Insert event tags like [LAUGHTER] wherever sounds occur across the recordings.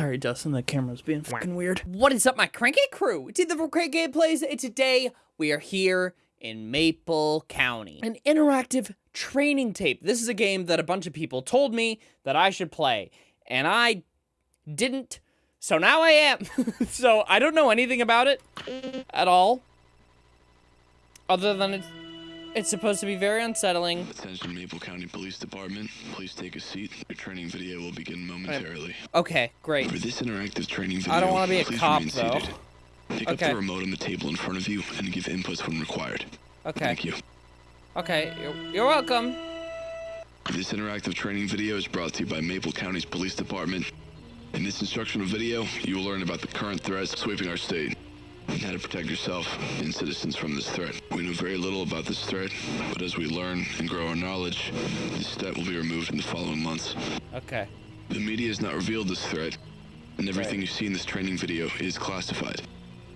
Sorry, Dustin, the camera's being fucking weird. What is up, my cranky crew? It's Ethan from Crank Gameplays, and today we are here in Maple County. An interactive training tape. This is a game that a bunch of people told me that I should play, and I didn't, so now I am. [LAUGHS] so I don't know anything about it at all, other than it's, it's supposed to be very unsettling. Attention Maple County Police Department. Please take a seat. Your training video will begin momentarily. Okay, great. For this interactive training video, I don't wanna be a cop, though. seated. Pick up the remote on the table in front of you and give inputs when required. Okay, Thank you. okay, you're, you're welcome. This interactive training video is brought to you by Maple County's Police Department. In this instructional video, you will learn about the current threats sweeping our state how to protect yourself and citizens from this threat. We know very little about this threat, but as we learn and grow our knowledge, this threat will be removed in the following months. Okay, The media has not revealed this threat, and everything Right. you see in this training video is classified.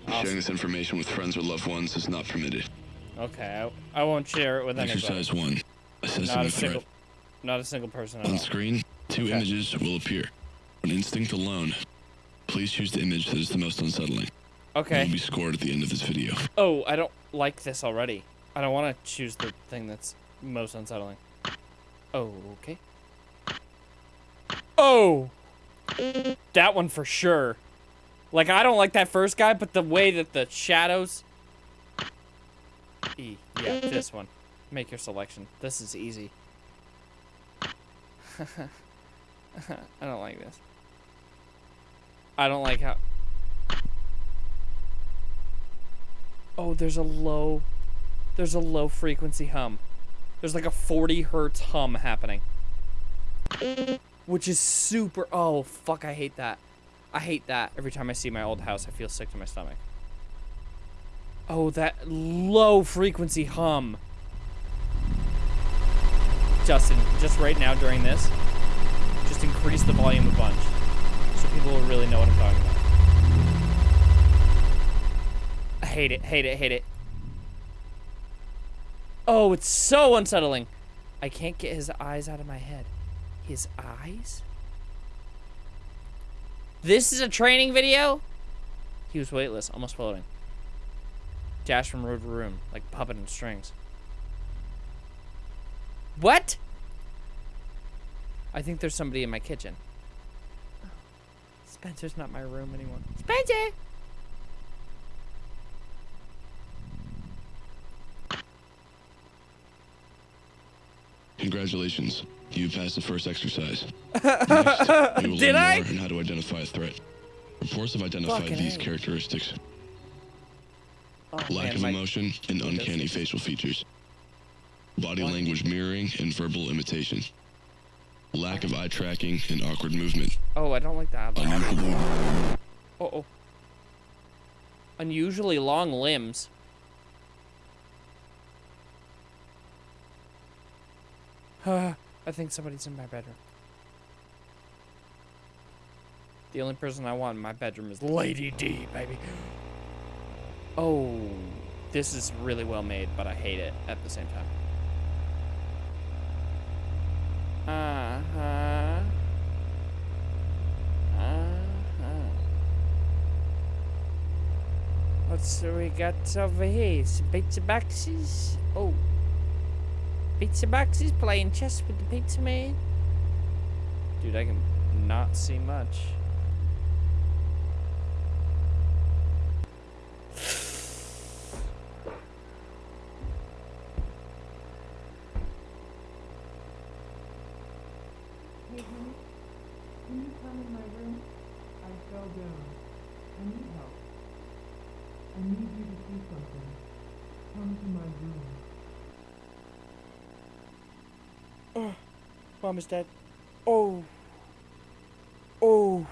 Awesome. Sharing this information with friends or loved ones is not permitted. okay, I, I won't share it with anybody. Exercise 1. Assessing Not a threat. single, not a single person On all. screen, two Okay. images will appear. On instinct alone, please choose the image that is the most unsettling. Okay. will be scored at the end of this video. Oh, I don't like this already. I don't want to choose the thing that's most unsettling. Oh, okay. Oh! That one for sure. Like, I don't like that first guy, but the way that the shadows... E. Yeah, this one. Make your selection. This is easy. [LAUGHS] I don't like this. I don't like how... Oh, there's a low, there's a low frequency hum. There's like a 40 hertz hum happening. Which is super, oh, fuck, I hate that. I hate that. Every time I see my old house, I feel sick to my stomach. Oh, that low frequency hum. Justin, just right now during this, just increase the volume a bunch. So people will really know what I'm talking about. Hate it, hate it, hate it. Oh, it's so unsettling. I can't get his eyes out of my head. His eyes? This is a training video? He was weightless, almost floating. Dash from room to room, like puppet and strings. What? I think there's somebody in my kitchen. Spencer's not my room anymore. Spencer! Congratulations. You passed the first exercise. [LAUGHS] Next, we will Did learn I? more on how to identify a threat. Reports have identified Fucking these A. characteristics. Oh, Lack man, of my- emotion and uncanny facial features. Body language mirroring and verbal imitation. Lack of eye tracking and awkward movement. Oh, I don't like that. Unusual. Oh, oh. Unusually long limbs. [SIGHS] I think somebody's in my bedroom. The only person I want in my bedroom is Lady D, baby. [GASPS] Oh, this is really well made, but I hate it at the same time. Uh-huh. Uh-huh. What's we got over here? Some pizza boxes? Oh. Pizza Box is playing chess with the pizza man? Dude, I can not see much. Hey, can you come in my room? I fell down. I need help. I need you to see something. Come to my room. Eh. Mom is dead. Oh. Oh.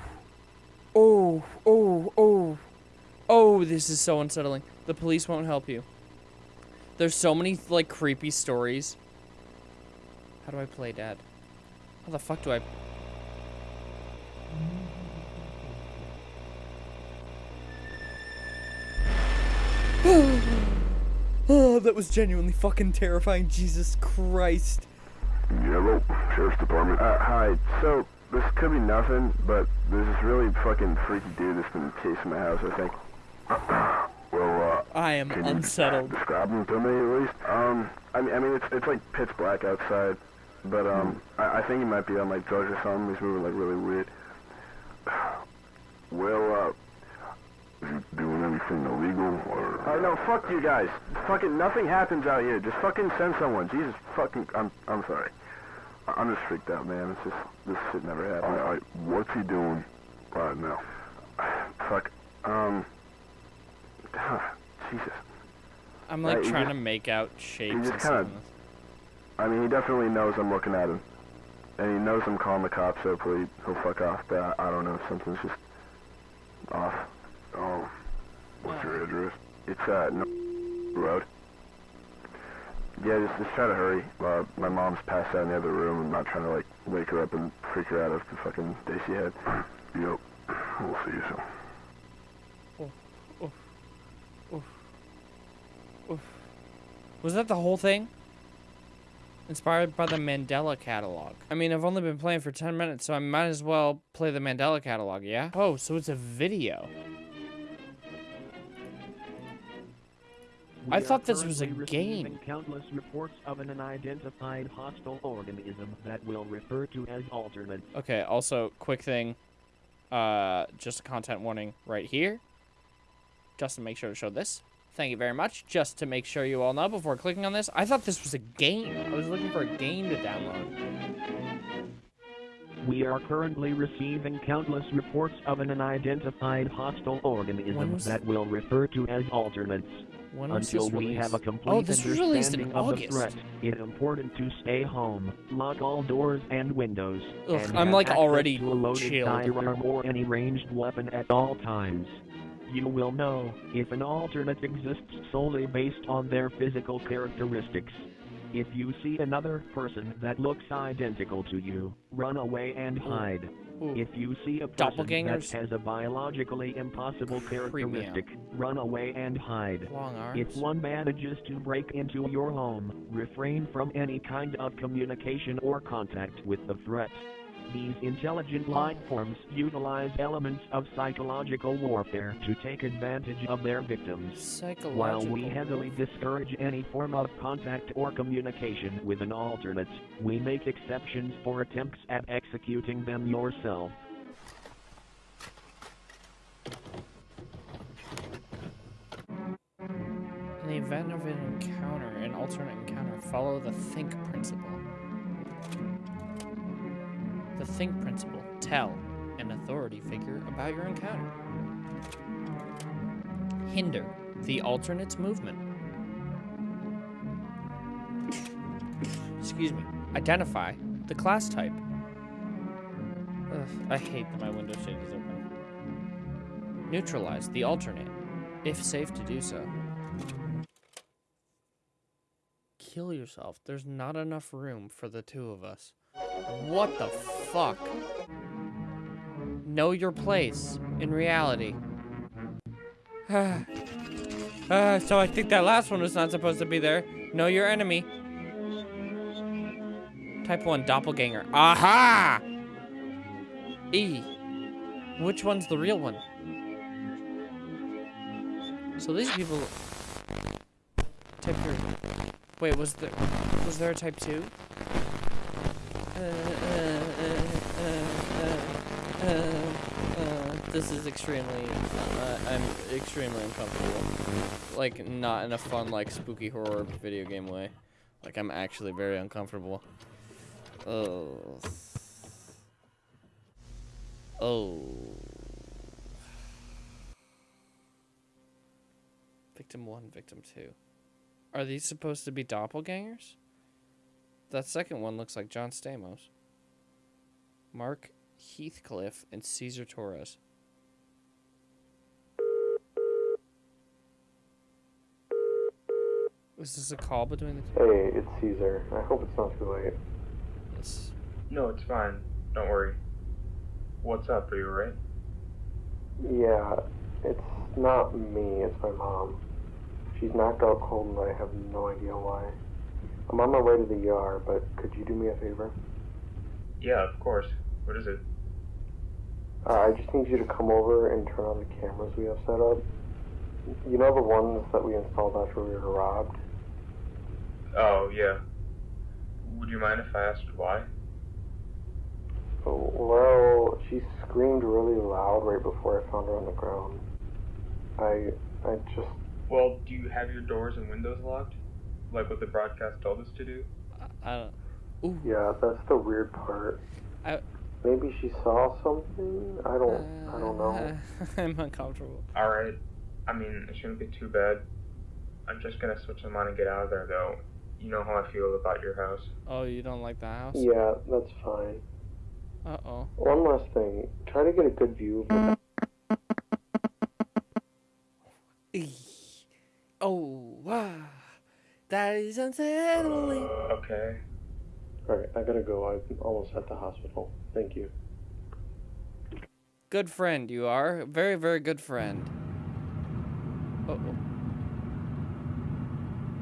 Oh. Oh. Oh. Oh, this is so unsettling. The police won't help you. There's so many, like, creepy stories. How do I play dad? How the fuck do I... oh, [GASPS] that was genuinely fucking terrifying. Jesus Christ. Hello, Sheriff's Department. Uh, hi. So, this could be nothing, but there's this really fucking freaky dude that's been chasing my house, I think. [COUGHS] well, uh, I am can you unsettled. describe him to me at least? Um, I mean, I mean, it's, it's like pitch black outside, but, um, I, I think he might be on, like, drugs or something. He's moving, like, really weird. [SIGHS] Well, uh, is he doing anything illegal, or? Oh, no, fuck you guys. Fucking nothing happens out here. Just fucking send someone. Jesus fucking, I'm, I'm sorry. I- I'm just freaked out, man. It's just, this shit never happened. Alright, what's he doing right now? [SIGHS] Fuck, um, Jesus. I'm like Right, trying just- to make out shapes. He just kinda- I mean, he definitely knows I'm looking at him. And he knows I'm calling the cops, so hopefully he'll fuck off, but I, I don't know, something's just off. Oh, what's your address? It's, uh, no Road. Yeah, just, just try to hurry. Uh, my mom's passed out in the other room. I'm not trying to, like, wake her up and freak her out of the fucking day she had. Yep. We'll see you soon. Oof. Oof. Oof. Oof. Was that the whole thing? Inspired by the Mandela catalog. I mean, I've only been playing for 10 minutes, so I might as well play the Mandela catalog, yeah? Oh, so it's a video. I thought this was a game. Countless reports of an unidentified hostile organism that we'll refer to as alternates. Okay, also, quick thing. Uh, just a content warning right here. Just to make sure to show this. Thank you very much. Just to make sure you all know before clicking on this. I thought this was a game. I was looking for a game to download. We are currently receiving countless reports of an unidentified hostile organism that we'll refer to as alternates. When Until we have a oh, complete Oh, was in understanding of the threat, it's important to stay home, lock all doors and windows, Ugh, and I'm, like, already to a loaded chilled. firearm or any ranged weapon at all times. You will know if an alternate exists solely based on their physical characteristics. If you see another person that looks identical to you, run away and hide. Ooh. If you see a person that has a biologically impossible characteristic, run away and hide. If one manages to break into your home, refrain from any kind of communication or contact with the threat. These intelligent life forms utilize elements of psychological warfare to take advantage of their victims. While we heavily discourage any form of contact or communication with an alternate, we make exceptions for attempts at executing them yourself. In the event of an encounter, an alternate encounter, follow the think principle. The think principle. Tell an authority figure about your encounter. Hinder the alternate's movement. Excuse me. Identify the class type. Ugh, I hate that my window shade is open. Neutralize the alternate, if safe to do so. Kill yourself. There's not enough room for the two of us. What the fuck? Know your place in reality. Ah, [SIGHS] so I think that last one was not supposed to be there. Know your enemy. Type 1 doppelganger. Aha! E. Which one's the real one? So these people type your Wait, was there was there a type 2? Uh, uh, uh, uh, uh, uh, this is extremely uh, I'm extremely uncomfortable. Like not in a fun like spooky horror video game way. Like I'm actually very uncomfortable. Oh. Oh. Victim 1, victim 2. Are these supposed to be doppelgangers? That second one looks like John Stamos. Mark Heathcliff and Cesar Torres. Is this a call between the two? Hey, it's Cesar. I hope it's not too late. Yes. No, it's fine. Don't worry. What's up? Are you alright? Yeah, it's not me, it's my mom. She's knocked out cold and I have no idea why. I'm on my way to the ER, but could you do me a favor? Yeah, of course. What is it? Uh, I just need you to come over and turn on the cameras we have set up. You know the ones that we installed after we were robbed? Oh, yeah. Would you mind if I asked why? Oh, well, she screamed really loud right before I found her on the ground. I, I just, Well, do you have your doors and windows locked? Like what the broadcast told us to do? I don't. Ooh. yeah, that's the weird part. I- Maybe she saw something? I don't, I don't know. [LAUGHS] I'm uncomfortable. Alright. I mean, it shouldn't be too bad. I'm just gonna switch them on and get out of there, though. You know how I feel about your house. Oh, you don't like the house? Yeah, that's fine. Uh oh. One last thing. Try to get a good view of the Oh, wow. That is unsettling. Okay. Alright, I gotta go. I'm almost at the hospital. Thank you. Good friend, you are. Very, very good friend. Uh oh.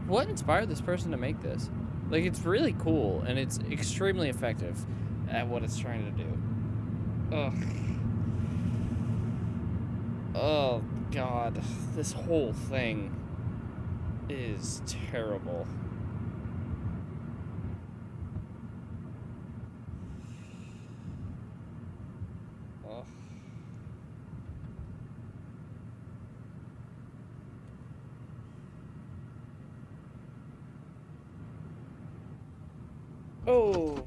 What inspired this person to make this? Like, it's really cool, and it's extremely effective at what it's trying to do. Ugh. Oh, God. This whole thing is terrible. Ugh. Oh.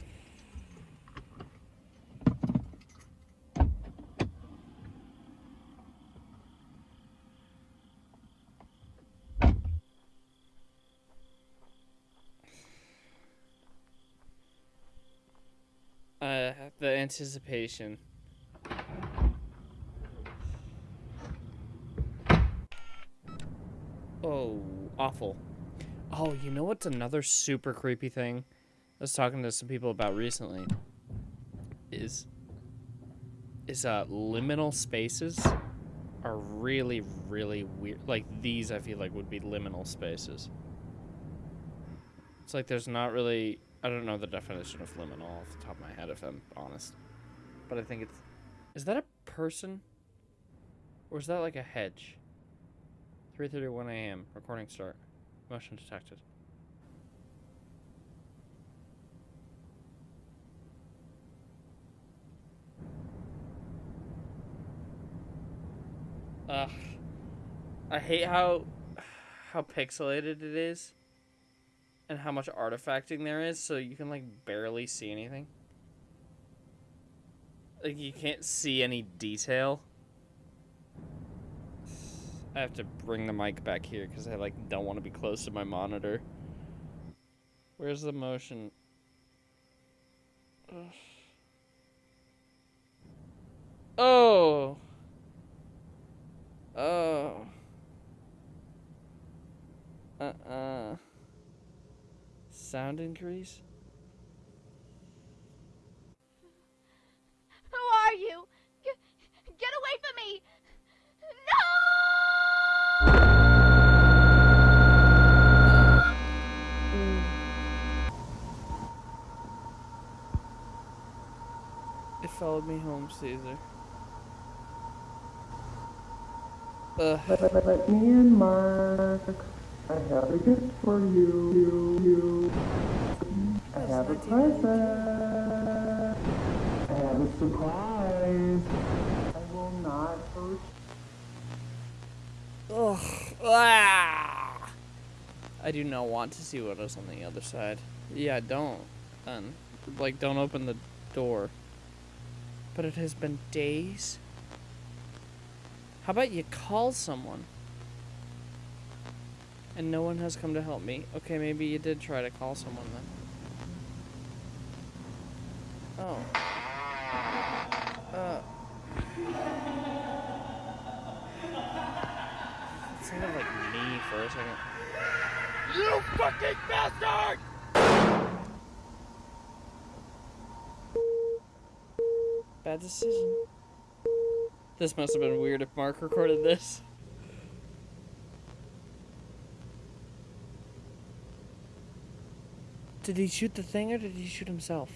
Uh, the anticipation. Oh, awful. Oh, you know what's another super creepy thing? I was talking to some people about recently. Is is uh liminal spaces are really really weird. Like these, I feel like would be liminal spaces. It's like there's not really. I don't know the definition of liminal off the top of my head, if I'm honest. But I think it's. Is that a person? Or is that like a hedge? 3:31 a.m. Recording start. Motion detected. Ugh. I hate how how pixelated it is and how much artifacting there is so you can like barely see anything. Like you can't see any detail. I have to bring the mic back here cuz I like don't want to be close to my monitor. Where's the motion? Ugh. Oh. Oh. Uh-uh. Sound increase? Who are you? Get, get away from me! It followed me home, Cesar. Ugh. Let me in, Mark. I have a gift for you. you, you. I have a present. I have a surprise. I will not hurt Ugh. Ah! I do not want to see what is on the other side. Yeah, don't. Then. Like, don't open the door. But it has been days. How about you call someone? And no one has come to help me. Okay, maybe you did try to call someone then. Oh. Uh. It sounded like me for a second. You fucking bastard! Bad decision. This must have been weird if Mark recorded this. Did he shoot the thing or did he shoot himself?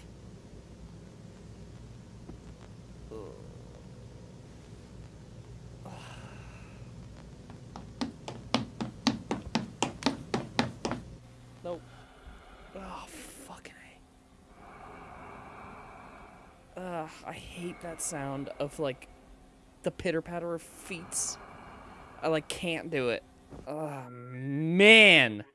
Nope. Oh, fucking A. Ugh, I hate that sound of, like, the pitter-patter of feet. I, like, can't do it. Oh, man!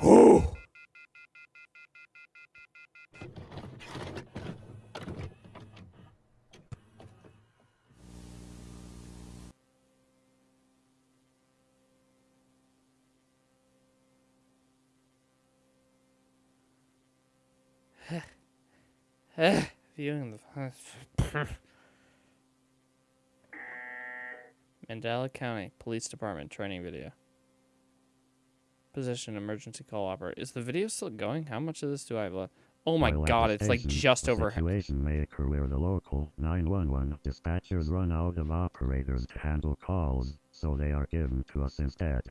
Whew. Viewing the Mandela County Police Department training video. Position emergency call operator. Is the video still going? How much of this do I have left? Oh my god, it's like just over. Situation may occur where the local 911 dispatchers run out of operators to handle calls, so they are given to us instead.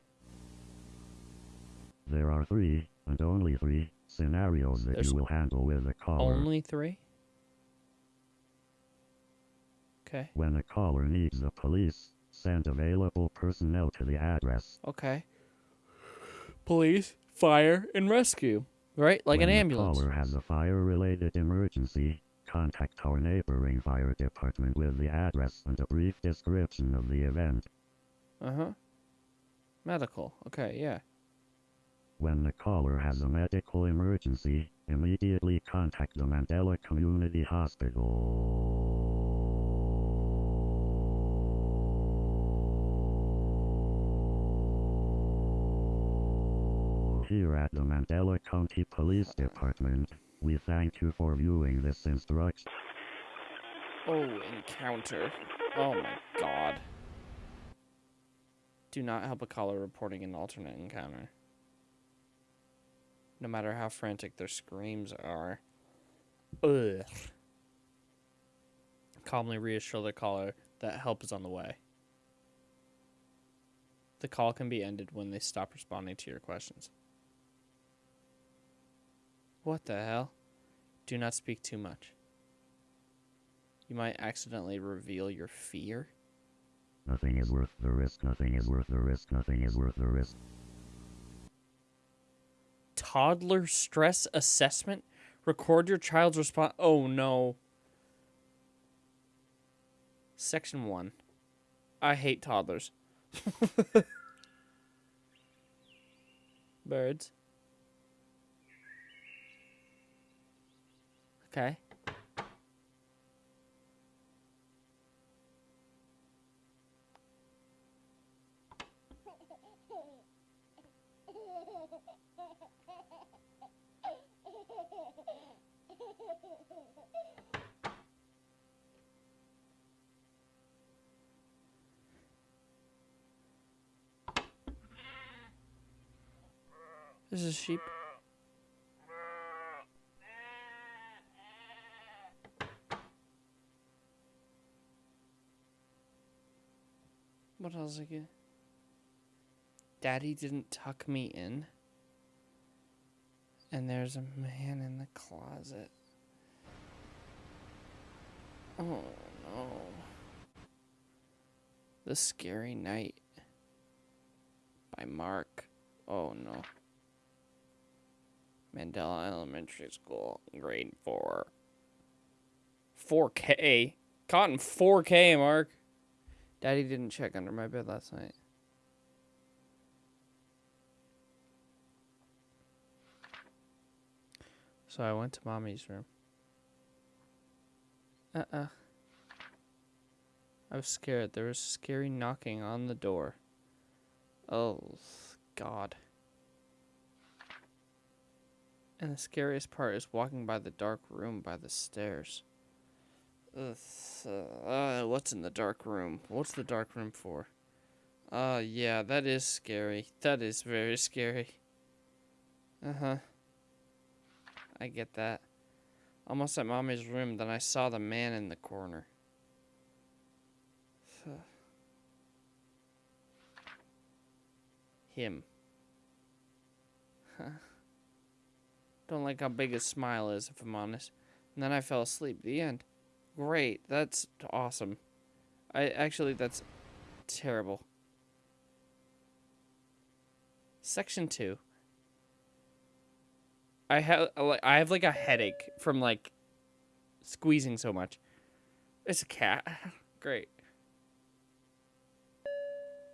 There are three, and only three, scenarios that There's you will handle with a caller. Only three? Okay. When a caller needs the police, send available personnel to the address. Okay. Police, fire, and rescue. Right? Like when an ambulance. caller has a fire-related emergency, contact our neighboring fire department with the address and a brief description of the event. Uh huh. Medical. Okay, yeah. When the caller has a medical emergency, immediately contact the Mandela Community Hospital. Here at the Mandela County Police Department, we thank you for viewing this instruction. Oh, encounter. Oh my god. Do not help a caller reporting an alternate encounter. No matter how frantic their screams are. Ugh. Calmly reassure the caller that help is on the way. The call can be ended when they stop responding to your questions. What the hell? Do not speak too much. You might accidentally reveal your fear. Nothing is worth the risk, nothing is worth the risk, nothing is worth the risk. Toddler stress assessment? Record your child's response. Oh no. Section 1. I hate toddlers. [LAUGHS] Birds. Okay. This is sheep. What else again? Daddy didn't tuck me in. And there's a man in the closet. Oh no. The Scary Night by Mark. Oh no. Mandela Elementary School, grade 4. 4K? Caught in 4K, Mark. Daddy didn't check under my bed last night. So I went to mommy's room. Uh-uh. I was scared. There was scary knocking on the door. Oh, God. And the scariest part is walking by the dark room by the stairs. Uh, what's in the dark room? What's the dark room for? Uh, yeah, that is scary. That is very scary. Uh-huh. I get that. Almost at mommy's room, then I saw the man in the corner. [SIGHS] Him. Huh. Don't like how big his smile is, if I'm honest. And then I fell asleep. The end. Great. That's awesome. I actually, that's terrible. Section two. I have I have like a headache from like squeezing so much. It's a cat. [LAUGHS] Great.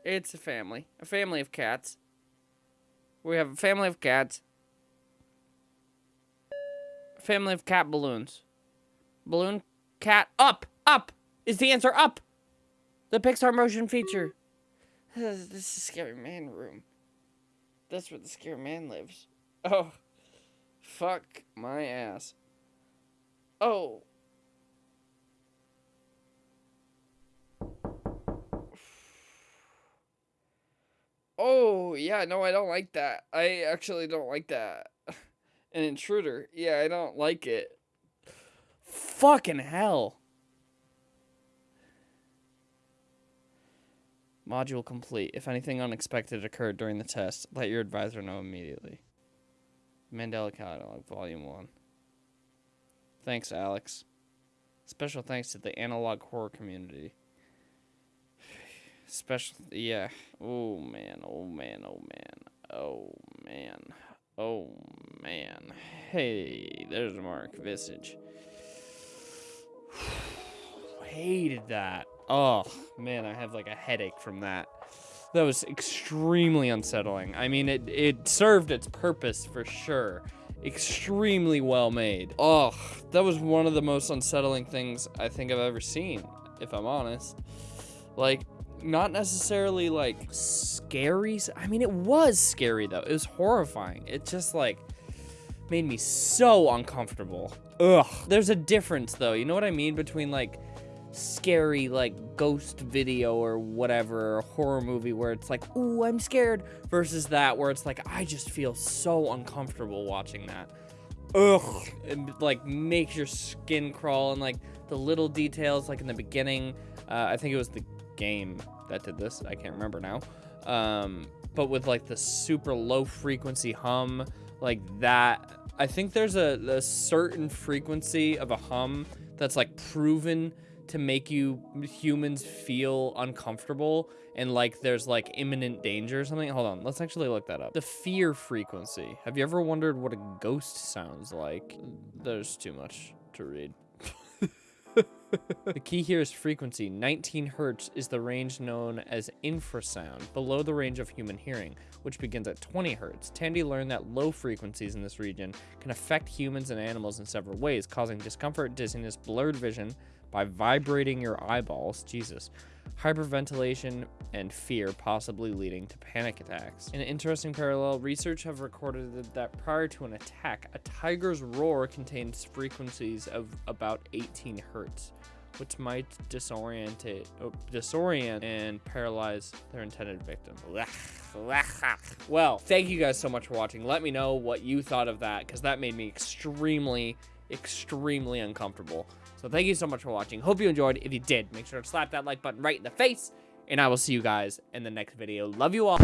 It's a family. A family of cats. We have a family of cats. A family of cat balloons. Balloon cat up. Up is the answer. Up. The Pixar motion feature. [SIGHS] This is scary man room. That's where the scary man lives. Oh. Fuck my ass. Oh. Oh, yeah, no, I don't like that. I actually don't like that. [LAUGHS] An intruder. Yeah, I don't like it. Fucking hell. Module complete. If anything unexpected occurred during the test, let your advisor know immediately. Mandela Catalog, Volume 1. Thanks, Alex. Special thanks to the analog horror community. [SIGHS] Special, yeah. Oh man, oh man, oh man, oh man, oh man. Hey, there's Mark Visage. Hated that. Oh man, I have like a headache from that. That was extremely unsettling. I mean, it, it served its purpose for sure. Extremely well made. Oh, that was one of the most unsettling things I think I've ever seen, if I'm honest. Like, not necessarily like scary. I mean, it was scary though. It was horrifying. It just like made me so uncomfortable. Ugh. There's a difference though. You know what I mean between like scary like ghost video or whatever or horror movie where it's like ooh i'm scared versus that where it's like i just feel so uncomfortable watching that. Ugh it like makes your skin crawl and like the little details like in the beginning uh, i think it was the game that did this i can't remember now um, but with like the super low frequency hum like that i think there's a, a certain frequency of a hum that's like proven to make you humans feel uncomfortable and like there's like imminent danger or something. Hold on, let's actually look that up. The fear frequency. Have you ever wondered what a ghost sounds like? There's too much to read. the key here is frequency. 19 hertz is the range known as infrasound, below the range of human hearing, which begins at 20 hertz. Tandy learned that low frequencies in this region can affect humans and animals in several ways, causing discomfort, dizziness, blurred vision, by vibrating your eyeballs, Jesus, hyperventilation, and fear, possibly leading to panic attacks. In an interesting parallel, research have recorded that prior to an attack, a tiger's roar contains frequencies of about 18 hertz, which might disorient, oh, disorient and paralyze their intended victim. [LAUGHS] Well, thank you guys so much for watching. Let me know what you thought of that, because that made me extremely, extremely uncomfortable. So thank you so much for watching. Hope you enjoyed. If you did, make sure to slap that like button right in the face. And I will see you guys in the next video. Love you all.